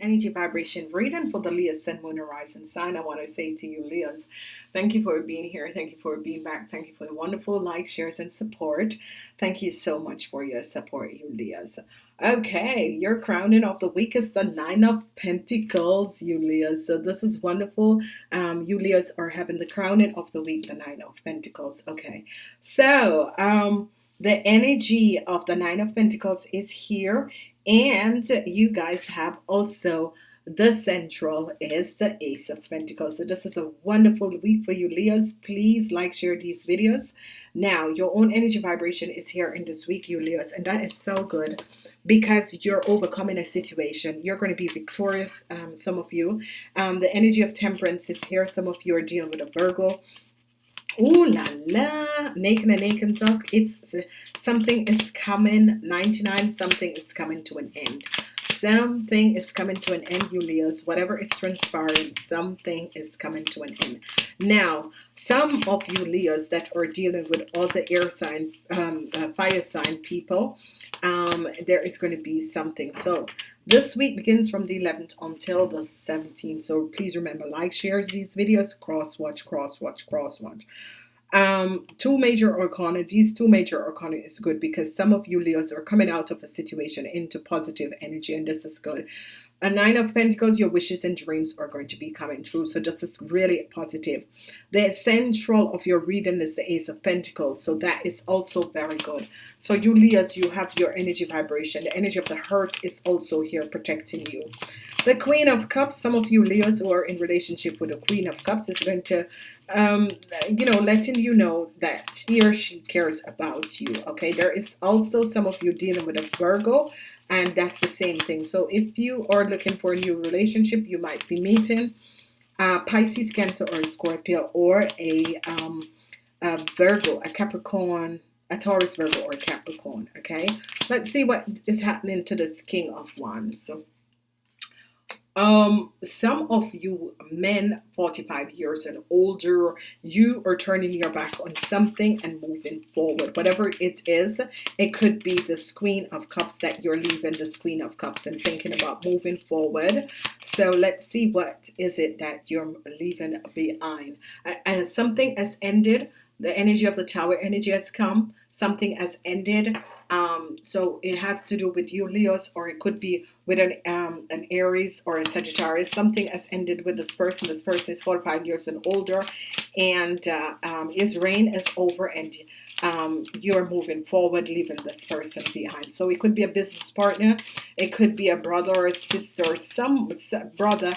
energy vibration reading for the Leo Sun Moon Horizon sign. I want to say to you, Leos, thank you for being here. Thank you for being back. Thank you for the wonderful likes, shares, and support. Thank you so much for your support, you Leos. Okay, your crowning of the week is the Nine of Pentacles, you Leos. So this is wonderful. Um, you Leos are having the crowning of the week, the Nine of Pentacles. Okay, so um, the energy of the Nine of Pentacles is here and you guys have also the central is the ace of pentacles. So this is a wonderful week for you leos. Please like share these videos. Now your own energy vibration is here in this week you leos and that is so good because you're overcoming a situation. You're going to be victorious um, some of you. Um, the energy of temperance is here. Some of you are dealing with a Virgo Ooh la la, naked and naked talk. It's something is coming. 99, something is coming to an end. Something is coming to an end, you Leos. Whatever is transpiring, something is coming to an end. Now, some of you Leos that are dealing with all the air sign, um, uh, fire sign people, um, there is going to be something. So this week begins from the 11th until the 17th. So please remember, like, shares these videos, cross watch, cross watch, cross watch. Um, two major arcana. These two major arcana is good because some of you Leos are coming out of a situation into positive energy, and this is good. A nine of pentacles your wishes and dreams are going to be coming true so this is really positive. The central of your reading is the ace of pentacles so that is also very good. So you Leos you have your energy vibration. The energy of the heart is also here protecting you the queen of cups some of you Leos who are in relationship with the queen of cups is going to um you know letting you know that he or she cares about you okay? There is also some of you dealing with a Virgo and that's the same thing. So if you are looking for a new relationship you might be meeting a Pisces Cancer or Scorpio or a, um, a Virgo a Capricorn a Taurus Virgo or Capricorn okay? Let's see what is happening to this King of Wands um some of you men 45 years and older you are turning your back on something and moving forward. Whatever it is it could be the queen of cups that you're leaving the queen of cups and thinking about moving forward. So let's see what is it that you're leaving behind. And something has ended. The energy of the tower energy has come. Something has ended um, so it has to do with you Leos or it could be with an um, an Aries or a Sagittarius. Something has ended with this person. This person is 45 years and older and uh, um, his reign is over and um, you're moving forward leaving this person behind. So it could be a business partner. It could be a brother or a sister or some brother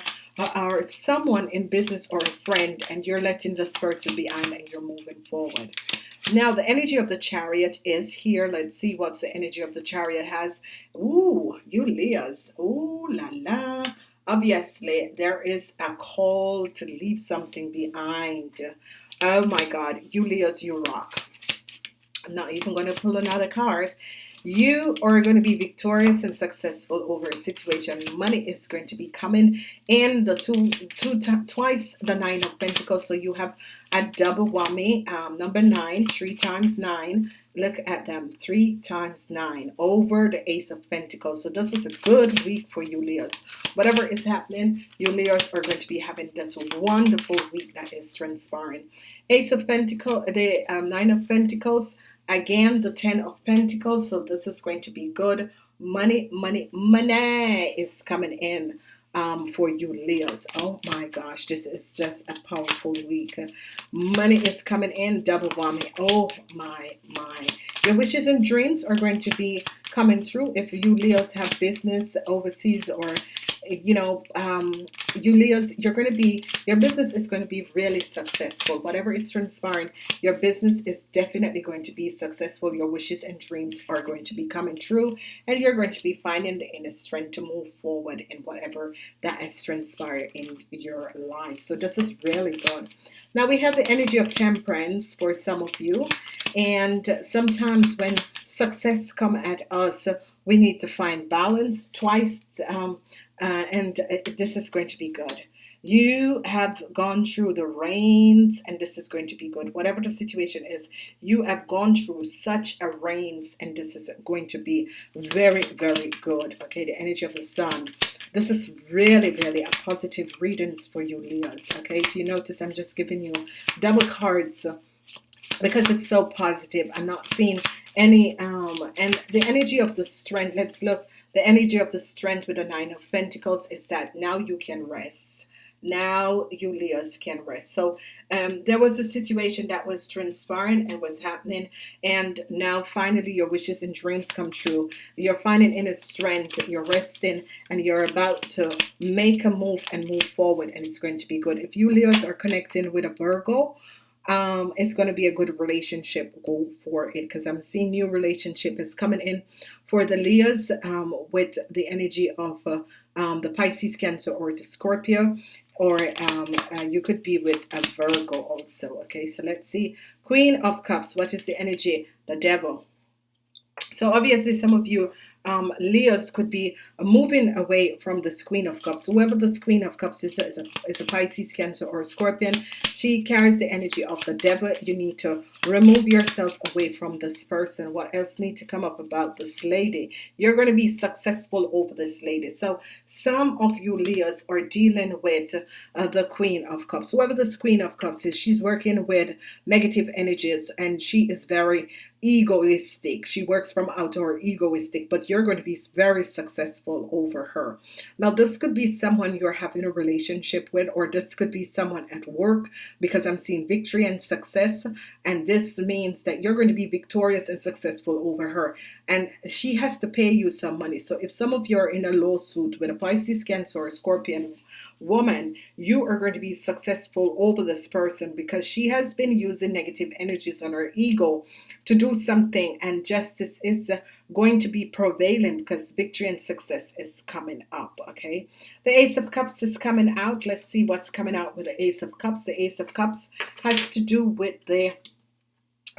or someone in business or a friend and you're letting this person behind and you're moving forward. Now the energy of the chariot is here. Let's see what's the energy of the chariot has. Ooh, you Leos Ooh la la. Obviously there is a call to leave something behind. Oh my god you Leos you rock. I'm not even going to pull another card you are going to be victorious and successful over a situation. Money is going to be coming in the two two twice the nine of Pentacles so you have a double whammy um, number nine three times nine. Look at them three times nine over the ace of Pentacles so this is a good week for you Leos. Whatever is happening you Leos are going to be having this wonderful week that is transpiring. Ace of Pentacles the um, nine of Pentacles again the ten of Pentacles. So this is going to be good. Money money money is coming in um, for you Leos. Oh my gosh this is just a powerful week. Money is coming in double whammy. Oh my my. Your wishes and dreams are going to be coming through if you Leos have business overseas or you know um, you Leos you're going to be your business is going to be really successful. Whatever is transpiring your business is definitely going to be successful. Your wishes and dreams are going to be coming true and you're going to be finding the inner strength to move forward in whatever that has transpired in your life. So this is really good. Now we have the energy of temperance for some of you and sometimes when success come at us we need to find balance. Twice um, uh, and uh, this is going to be good. You have gone through the rains and this is going to be good. Whatever the situation is you have gone through such a rains and this is going to be very very good. Okay the energy of the sun. This is really really a positive readings for you Leos. Okay if you notice I'm just giving you double cards because it's so positive. I'm not seeing any um and the energy of the strength. Let's look the energy of the strength with the nine of Pentacles is that now you can rest. Now you Leos can rest. So um, there was a situation that was transpiring and was happening and now finally your wishes and dreams come true. You're finding inner strength you're resting and you're about to make a move and move forward and it's going to be good. If you Leos are connecting with a Virgo um, it's going to be a good relationship go for it because I'm seeing new relationship is coming in for the Leos um, with the energy of uh, um, the Pisces Cancer or the Scorpio or um, uh, you could be with a Virgo also okay? So let's see. Queen of Cups what is the energy? The devil. So obviously some of you um, Leos could be moving away from the Queen of Cups. Whoever the Queen of Cups is, is a, is a Pisces, Cancer, or a Scorpion. She carries the energy of the devil. You need to remove yourself away from this person. What else need to come up about this lady? You're going to be successful over this lady. So some of you Leos are dealing with uh, the Queen of Cups. Whoever this Queen of Cups is, she's working with negative energies and she is very egoistic. She works from out or egoistic but you're going to be very successful over her. Now this could be someone you're having a relationship with or this could be someone at work because I'm seeing victory and success and this means that you're going to be victorious and successful over her. And she has to pay you some money. So if some of you are in a lawsuit with a Pisces Cancer or Scorpion woman you are going to be successful over this person because she has been using negative energies on her ego to do something and justice is going to be prevailing because victory and success is coming up okay? The ace of cups is coming out. Let's see what's coming out with the ace of cups. The ace of cups has to do with the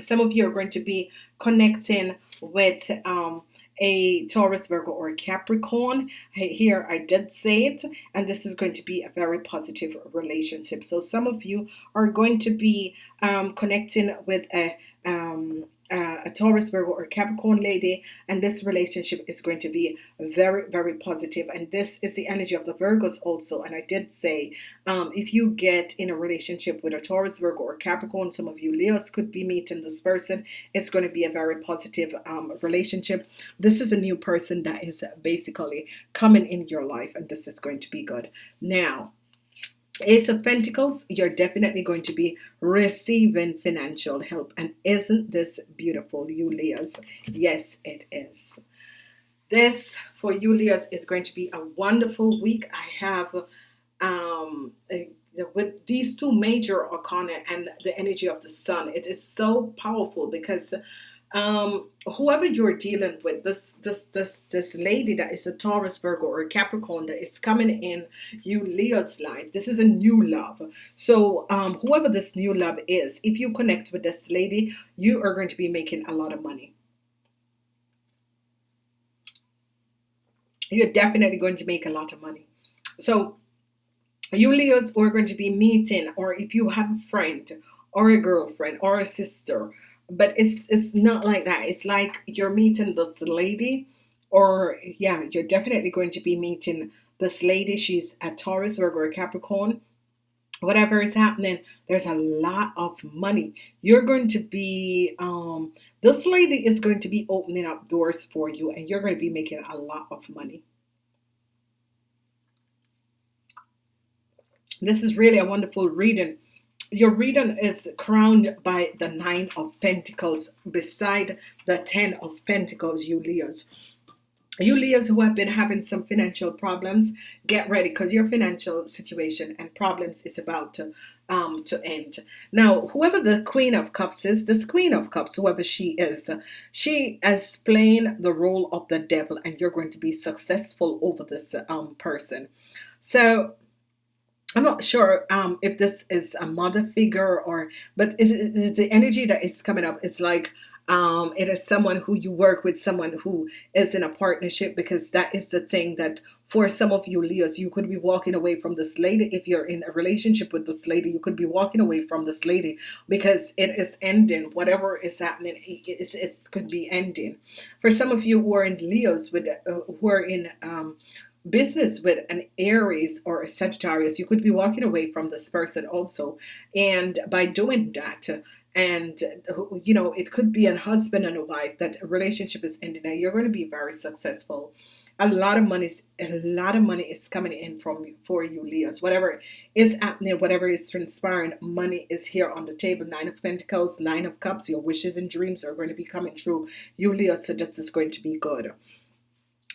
some of you are going to be connecting with um, a Taurus, Virgo, or a Capricorn. Here I did say it, and this is going to be a very positive relationship. So some of you are going to be um, connecting with a um, uh, a Taurus, Virgo, or Capricorn lady, and this relationship is going to be very, very positive. And this is the energy of the Virgos also. And I did say, um, if you get in a relationship with a Taurus, Virgo, or Capricorn, some of you Leos could be meeting this person. It's going to be a very positive um, relationship. This is a new person that is basically coming in your life, and this is going to be good. Now, Ace of Pentacles, you're definitely going to be receiving financial help. And isn't this beautiful, you Leos? Yes, it is. This for you Leos is going to be a wonderful week. I have um, a, with these two major arcana and the energy of the sun. It is so powerful because um, whoever you're dealing with, this this this this lady that is a Taurus, Virgo, or a Capricorn that is coming in you Leo's life. This is a new love. So um, whoever this new love is, if you connect with this lady, you are going to be making a lot of money. You're definitely going to make a lot of money. So you Leos are going to be meeting, or if you have a friend or a girlfriend or a sister but it's it's not like that. It's like you're meeting this lady or yeah you're definitely going to be meeting this lady. She's a Taurus Virgo or Capricorn. Whatever is happening there's a lot of money. You're going to be um this lady is going to be opening up doors for you and you're going to be making a lot of money. This is really a wonderful reading your reading is crowned by the nine of Pentacles. Beside the ten of Pentacles you Leos. You Leos who have been having some financial problems get ready because your financial situation and problems is about to um to end. Now whoever the Queen of Cups is this Queen of Cups whoever she is she is playing the role of the devil and you're going to be successful over this um person. So I'm not sure um, if this is a mother figure or but is it the energy that is coming up? It's like um, it is someone who you work with someone who is in a partnership because that is the thing that for some of you Leos you could be walking away from this lady. If you're in a relationship with this lady you could be walking away from this lady because it is ending. Whatever is happening it's, it could be ending. For some of you who are in Leos with uh, who are in um, business with an Aries or a Sagittarius you could be walking away from this person also. And by doing that and you know it could be a husband and a wife that a relationship is ending and you're going to be very successful. A lot of money is a lot of money is coming in from for you Leos. Whatever is happening whatever is transpiring money is here on the table. Nine of Pentacles nine of Cups your wishes and dreams are going to be coming true. You Leos so this is going to be good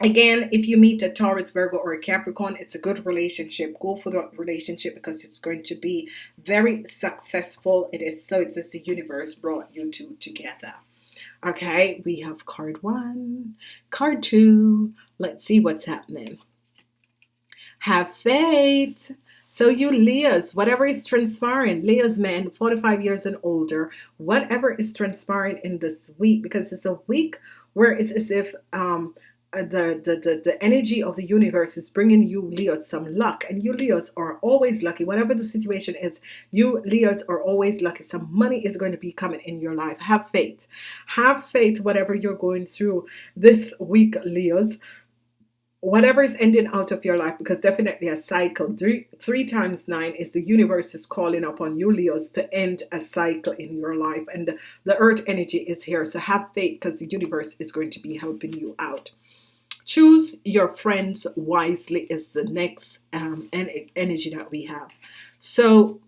Again, if you meet a Taurus, Virgo, or a Capricorn, it's a good relationship. Go for the relationship because it's going to be very successful. It is so. It's as the universe brought you two together. Okay, we have card one, card two. Let's see what's happening. Have faith. So you Leos, whatever is transpiring, Leos men, 45 years and older, whatever is transpiring in this week, because it's a week where it's as if um, Uh, the, the, the, the energy of the universe is bringing you Leos some luck. And you Leos are always lucky. Whatever the situation is you Leos are always lucky. Some money is going to be coming in your life. Have faith. Have faith whatever you're going through this week Leos. Whatever is ending out of your life because definitely a cycle three, three times nine is the universe is calling upon you Leos to end a cycle in your life. And the earth energy is here. So have faith because the universe is going to be helping you out choose your friends wisely is the next um, energy that we have. So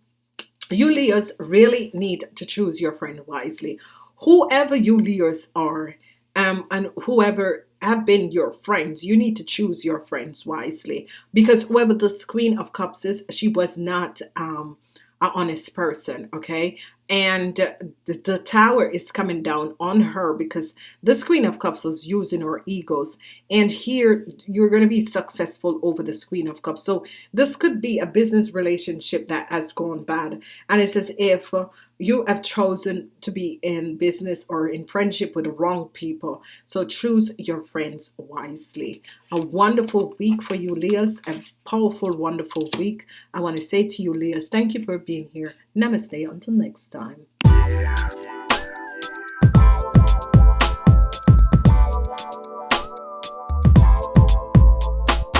you Leos really need to choose your friend wisely. Whoever you Leos are um, and whoever have been your friends you need to choose your friends wisely. Because whoever the queen of cups is she was not um, an honest person okay and the, the, tower is coming down on her because this queen of cups was using her egos. And here you're going to be successful over the queen of cups. So this could be a business relationship that has gone bad. And it's as if you have chosen to be in business or in friendship with the wrong people. So choose your friends wisely. A wonderful week for you Leos a powerful wonderful week. I want to say to you Leos thank you for being here. Namaste until next time